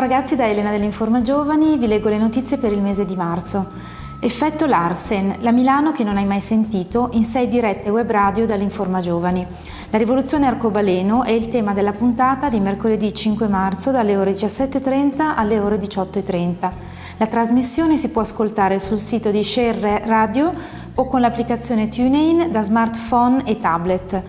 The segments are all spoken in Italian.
Ciao ragazzi, da Elena dell'Informa Giovani vi leggo le notizie per il mese di marzo. Effetto Larsen, la Milano che non hai mai sentito, in sei dirette web radio dall'Informa Giovani. La rivoluzione arcobaleno è il tema della puntata di mercoledì 5 marzo dalle ore 17.30 alle ore 18.30. La trasmissione si può ascoltare sul sito di Share Radio o con l'applicazione TuneIn da smartphone e tablet.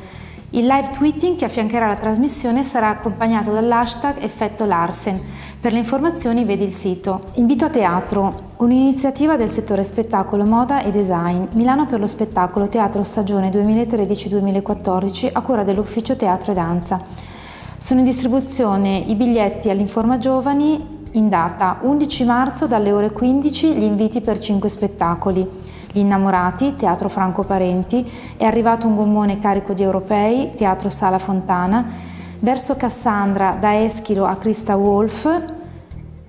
Il live tweeting che affiancherà la trasmissione sarà accompagnato dall'hashtag Effetto Larsen. Per le informazioni vedi il sito. Invito a teatro, un'iniziativa del settore spettacolo, moda e design. Milano per lo spettacolo Teatro Stagione 2013-2014 a cura dell'Ufficio Teatro e Danza. Sono in distribuzione i biglietti all'Informa Giovani in data 11 marzo dalle ore 15 gli inviti per 5 spettacoli. Gli Innamorati, Teatro Franco Parenti, è arrivato un gommone carico di europei, Teatro Sala Fontana, verso Cassandra da Eschilo a Christa Wolf,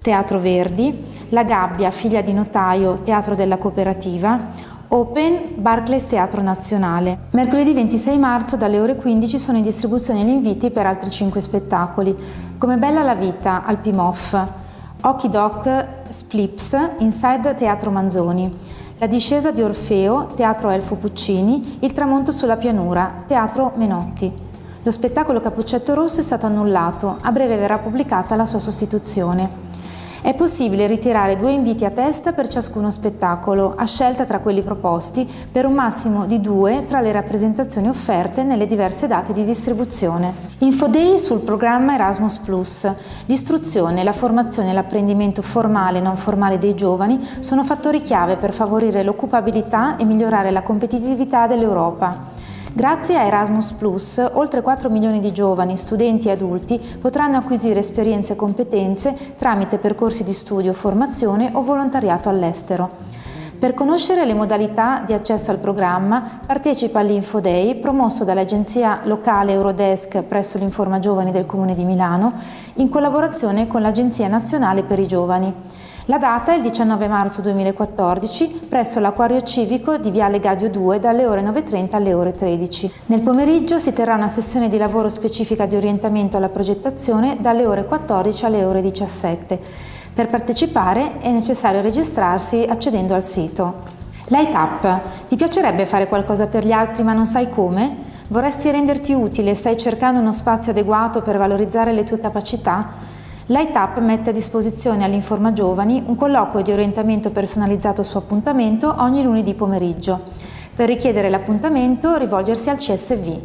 Teatro Verdi, La Gabbia, figlia di notaio, Teatro della Cooperativa, Open Barclays Teatro Nazionale. Mercoledì 26 marzo dalle ore 15 sono in distribuzione gli inviti per altri 5 spettacoli, come Bella la vita al Pimoff, Occhi Doc Splips Inside Teatro Manzoni, la discesa di Orfeo, Teatro Elfo Puccini, Il tramonto sulla pianura, Teatro Menotti. Lo spettacolo Cappuccetto Rosso è stato annullato, a breve verrà pubblicata la sua sostituzione. È possibile ritirare due inviti a testa per ciascuno spettacolo, a scelta tra quelli proposti, per un massimo di due tra le rappresentazioni offerte nelle diverse date di distribuzione. Infodei sul programma Erasmus+. L'istruzione, la formazione e l'apprendimento formale e non formale dei giovani sono fattori chiave per favorire l'occupabilità e migliorare la competitività dell'Europa. Grazie a Erasmus Plus, oltre 4 milioni di giovani, studenti e adulti potranno acquisire esperienze e competenze tramite percorsi di studio, formazione o volontariato all'estero. Per conoscere le modalità di accesso al programma partecipa all'Infoday promosso dall'agenzia locale Eurodesk presso l'Informa Giovani del Comune di Milano in collaborazione con l'Agenzia Nazionale per i Giovani. La data è il 19 marzo 2014 presso l'Acquario Civico di Viale Gadio 2 dalle ore 9.30 alle ore 13. Nel pomeriggio si terrà una sessione di lavoro specifica di orientamento alla progettazione dalle ore 14 alle ore 17. Per partecipare è necessario registrarsi accedendo al sito. Light Up. Ti piacerebbe fare qualcosa per gli altri ma non sai come? Vorresti renderti utile e stai cercando uno spazio adeguato per valorizzare le tue capacità? Light mette a disposizione all'Informa Giovani un colloquio di orientamento personalizzato su appuntamento ogni lunedì pomeriggio. Per richiedere l'appuntamento rivolgersi al CSV.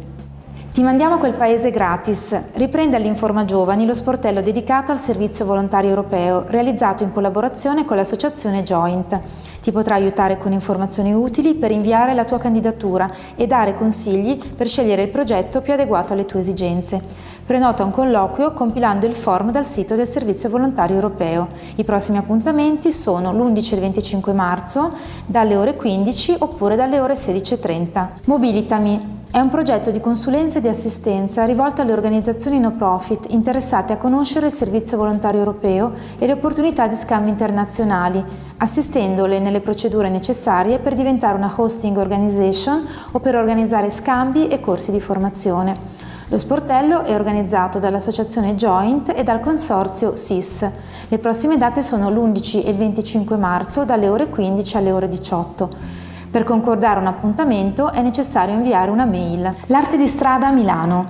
Ti mandiamo a quel paese gratis. Riprende all'Informa Giovani lo sportello dedicato al servizio volontario europeo, realizzato in collaborazione con l'associazione Joint. Ti potrà aiutare con informazioni utili per inviare la tua candidatura e dare consigli per scegliere il progetto più adeguato alle tue esigenze. Prenota un colloquio compilando il form dal sito del Servizio Volontario Europeo. I prossimi appuntamenti sono l'11 e il 25 marzo dalle ore 15 oppure dalle ore 16.30. Mobilitami è un progetto di consulenza e di assistenza rivolto alle organizzazioni no profit interessate a conoscere il Servizio Volontario Europeo e le opportunità di scambi internazionali, assistendole nelle procedure necessarie per diventare una hosting organization o per organizzare scambi e corsi di formazione. Lo sportello è organizzato dall'associazione Joint e dal consorzio SIS. Le prossime date sono l'11 e il 25 marzo dalle ore 15 alle ore 18. Per concordare un appuntamento è necessario inviare una mail. L'arte di strada a Milano.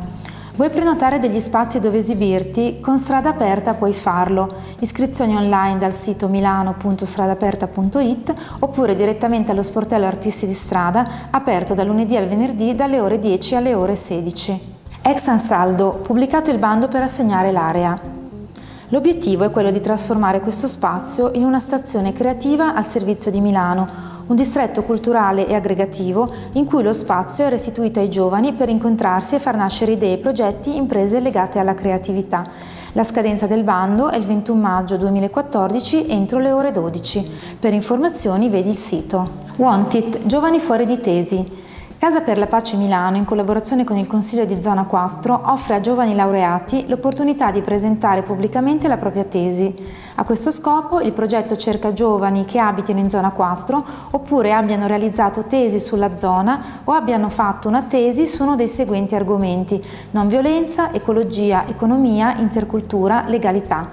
Vuoi prenotare degli spazi dove esibirti? Con Strada Aperta puoi farlo. Iscrizioni online dal sito milano.stradaperta.it oppure direttamente allo sportello Artisti di Strada, aperto da lunedì al venerdì dalle ore 10 alle ore 16. Ex Ansaldo, pubblicato il bando per assegnare l'area. L'obiettivo è quello di trasformare questo spazio in una stazione creativa al servizio di Milano, un distretto culturale e aggregativo in cui lo spazio è restituito ai giovani per incontrarsi e far nascere idee, progetti, imprese legate alla creatività. La scadenza del bando è il 21 maggio 2014 entro le ore 12. Per informazioni vedi il sito. Want It, giovani fuori di tesi. Casa per la Pace Milano, in collaborazione con il Consiglio di Zona 4, offre a giovani laureati l'opportunità di presentare pubblicamente la propria tesi. A questo scopo il progetto cerca giovani che abitino in Zona 4 oppure abbiano realizzato tesi sulla zona o abbiano fatto una tesi su uno dei seguenti argomenti non violenza, ecologia, economia, intercultura, legalità.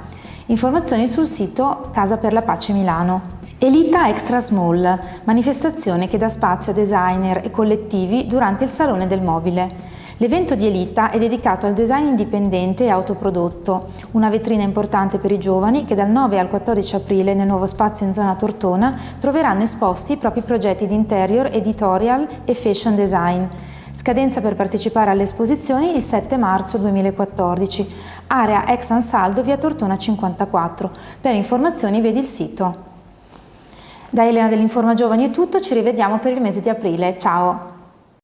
Informazioni sul sito Casa per la Pace Milano. Elita Extra Small, manifestazione che dà spazio a designer e collettivi durante il Salone del Mobile. L'evento di Elita è dedicato al design indipendente e autoprodotto, una vetrina importante per i giovani che dal 9 al 14 aprile nel nuovo spazio in zona Tortona troveranno esposti i propri progetti di interior, editorial e fashion design. Scadenza per partecipare alle esposizioni il 7 marzo 2014, area ex Ansaldo via Tortona 54. Per informazioni vedi il sito. Da Elena dell'Informa Giovani è tutto, ci rivediamo per il mese di aprile. Ciao!